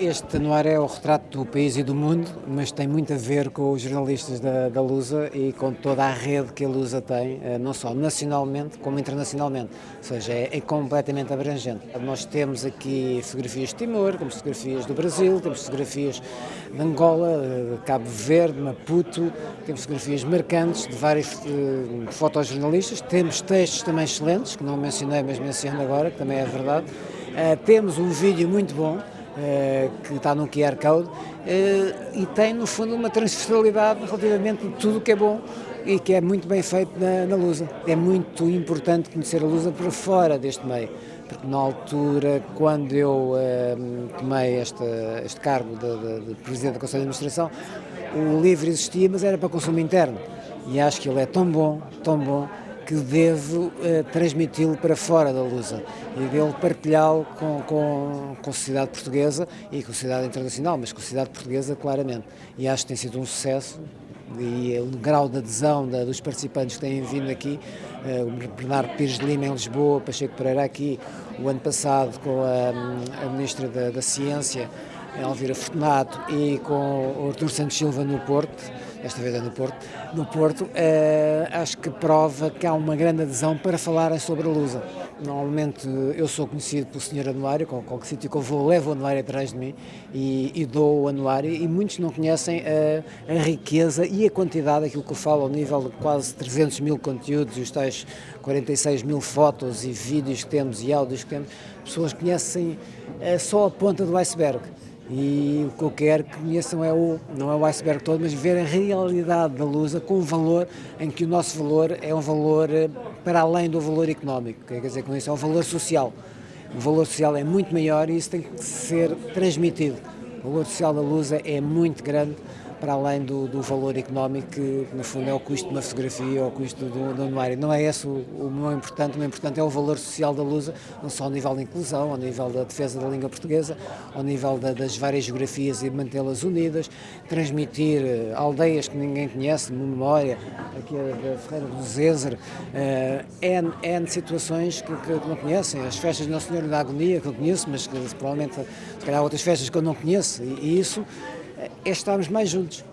Este anuário é o retrato do país e do mundo, mas tem muito a ver com os jornalistas da, da Lusa e com toda a rede que a Lusa tem, eh, não só nacionalmente como internacionalmente, ou seja, é, é completamente abrangente. Nós temos aqui fotografias de Timor, temos fotografias do Brasil, temos fotografias de Angola, de Cabo Verde, Maputo, temos fotografias marcantes de vários uh, fotojornalistas, temos textos também excelentes, que não mencionei, mas menciono agora, que também é verdade. Temos um vídeo muito bom, eh, que está no QR Code eh, e tem, no fundo, uma transversalidade relativamente a tudo o que é bom e que é muito bem feito na, na Lusa. É muito importante conhecer a Lusa por fora deste meio, porque na altura, quando eu eh, tomei este, este cargo de, de, de Presidente do Conselho de Administração, o livro existia, mas era para consumo interno. E acho que ele é tão bom, tão bom, que devo uh, transmiti-lo para fora da Lusa e devo partilhá-lo com, com, com a sociedade portuguesa e com a sociedade internacional, mas com a sociedade portuguesa claramente. E acho que tem sido um sucesso e o grau de adesão da, dos participantes que têm vindo aqui, uh, o Bernardo Pires de Lima em Lisboa, Pacheco Pereira aqui, o ano passado com a, a Ministra da, da Ciência, Elvira Fortunato, e com o Artur Santos Silva no Porto, esta vez é no Porto, no Porto uh, acho que prova que há uma grande adesão para falarem sobre a Lusa. Normalmente eu sou conhecido pelo Sr. Anuário, com qualquer sítio que eu vou, levo o anuário atrás de mim e, e dou o anuário e muitos não conhecem a, a, riqueza e a quantidade daquilo que eu falo ao nível de quase 300 mil conteúdos e os tais 46 mil fotos e vídeos que temos e áudios que temos, pessoas conhecem uh, só a ponta do iceberg. E o que eu quero que conheçam é o, não é o iceberg todo, mas ver a realidade da Lusa com um valor em que o nosso valor é um valor eh, para além do valor económico, quer dizer com isso é um valor social. O valor social é muito maior e isso tem que ser transmitido. O valor social da Lusa é muito grande para além do, do, valor económico, que no fundo é o custo de uma fotografia ou o custo do, do anuário. Não é esse o, mais importante, o importante é o valor social da Lusa, não só ao nível da inclusão, ao nível da defesa da língua portuguesa, ao nível da, das várias geografias e mantê-las unidas, transmitir uh, aldeias que ninguém conhece, memória, aqui a da Ferreira do Zezer, uh, N, N situações que, que, não conhecem, as festas de Nossa Senhora da Agonia, que eu conheço, mas que provavelmente se calhar outras festas que eu não conheço, e, e isso é estarmos mais juntos.